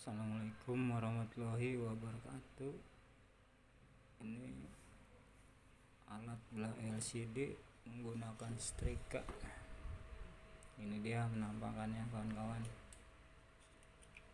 Assalamualaikum warahmatullahi wabarakatuh. Ini alat belah LCD menggunakan setrika ini dia penampakannya kawan-kawan.